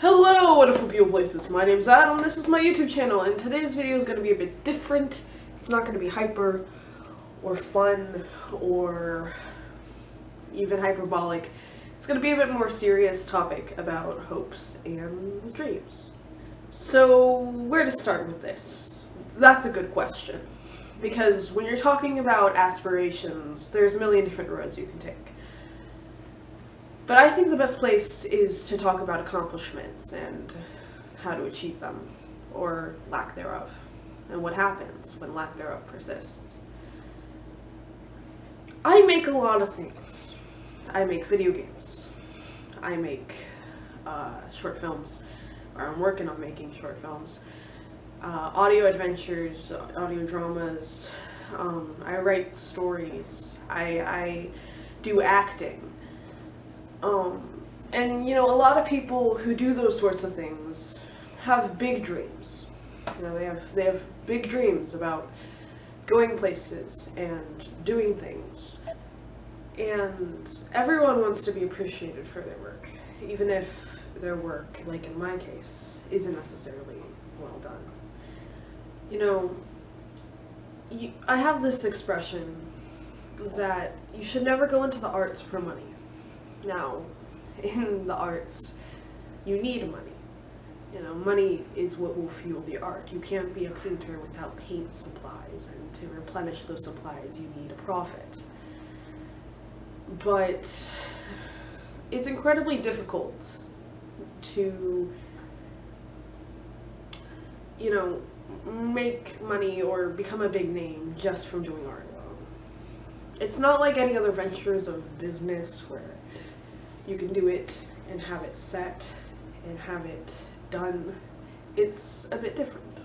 Hello wonderful people places, my name's Adam, this is my YouTube channel, and today's video is going to be a bit different. It's not going to be hyper, or fun, or even hyperbolic. It's going to be a bit more serious topic about hopes and dreams. So, where to start with this? That's a good question. Because when you're talking about aspirations, there's a million different roads you can take. But I think the best place is to talk about accomplishments and how to achieve them, or lack thereof, and what happens when lack thereof persists. I make a lot of things. I make video games. I make uh, short films, or I'm working on making short films. Uh, audio adventures, audio dramas. Um, I write stories. I, I do acting. Um, and you know, a lot of people who do those sorts of things have big dreams. You know, they have they have big dreams about going places and doing things. And everyone wants to be appreciated for their work, even if their work, like in my case, isn't necessarily well done. You know, you, I have this expression that you should never go into the arts for money. Now, in the arts, you need money. You know, money is what will fuel the art. You can't be a painter without paint supplies, and to replenish those supplies, you need a profit. But it's incredibly difficult to, you know, make money or become a big name just from doing art. It's not like any other ventures of business where you can do it and have it set and have it done. It's a bit different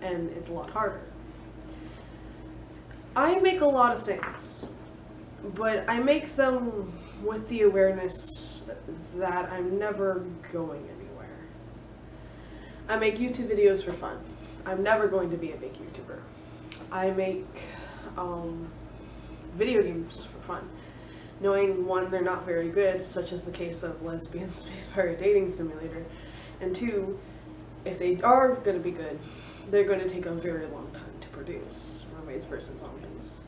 and it's a lot harder. I make a lot of things, but I make them with the awareness that I'm never going anywhere. I make YouTube videos for fun. I'm never going to be a big YouTuber. I make um, video games for fun knowing one, they're not very good, such as the case of Lesbian Space Pirate Dating Simulator, and two, if they are going to be good, they're going to take a very long time to produce, Mermaids vs. Zombies.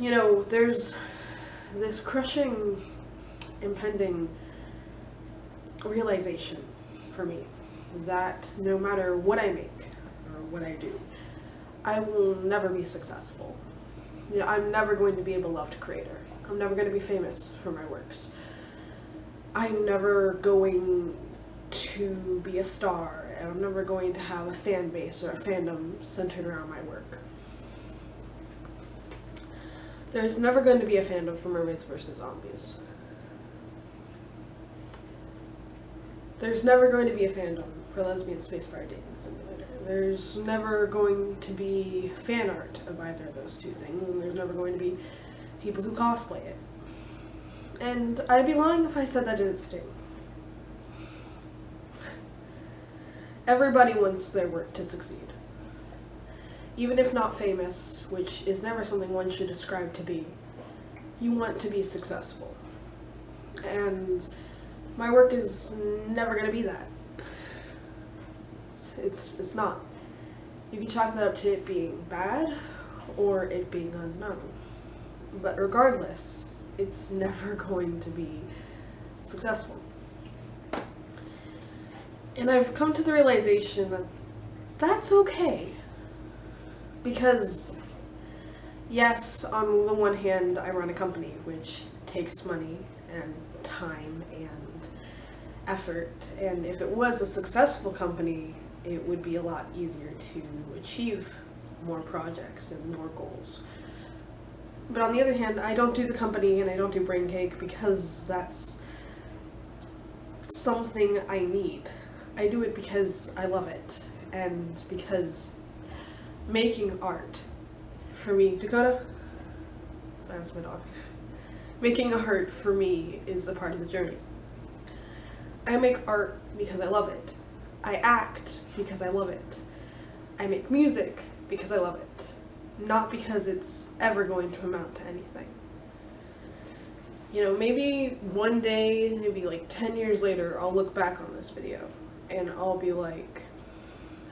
You know, there's this crushing, impending realization for me that no matter what I make or what I do, I will never be successful you know, I'm never going to be a beloved creator. I'm never going to be famous for my works. I'm never going to be a star and I'm never going to have a fan base or a fandom centered around my work. There's never going to be a fandom for Mermaids vs. Zombies. There's never going to be a fandom for Lesbian Space Pirate Dating Simulator. There's never going to be fan art of either of those two things, and there's never going to be people who cosplay it. And I'd be lying if I said that didn't sting. Everybody wants their work to succeed. Even if not famous, which is never something one should ascribe to be, you want to be successful. And my work is never going to be that. It's, it's not. You can chalk that up to it being bad or it being unknown. But regardless, it's never going to be successful. And I've come to the realization that that's okay. Because, yes, on the one hand, I run a company which takes money and time and effort. And if it was a successful company, it would be a lot easier to achieve more projects and more goals. But on the other hand, I don't do the company and I don't do Brain Cake because that's something I need. I do it because I love it and because making art for me, Dakota? Sorry, that's my dog. Making art for me is a part of the journey. I make art because I love it. I act because I love it. I make music because I love it. Not because it's ever going to amount to anything. you know, maybe one day, maybe like 10 years later, I'll look back on this video and I'll be like,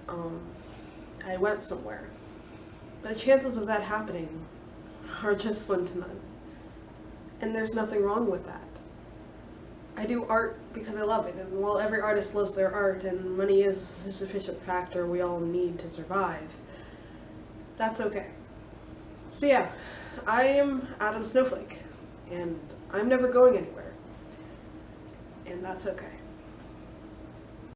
um, I went somewhere. But the chances of that happening are just slim to none. And there's nothing wrong with that. I do art because I love it, and while every artist loves their art and money is a sufficient factor we all need to survive, that's okay. So yeah, I am Adam Snowflake, and I'm never going anywhere. And that's okay.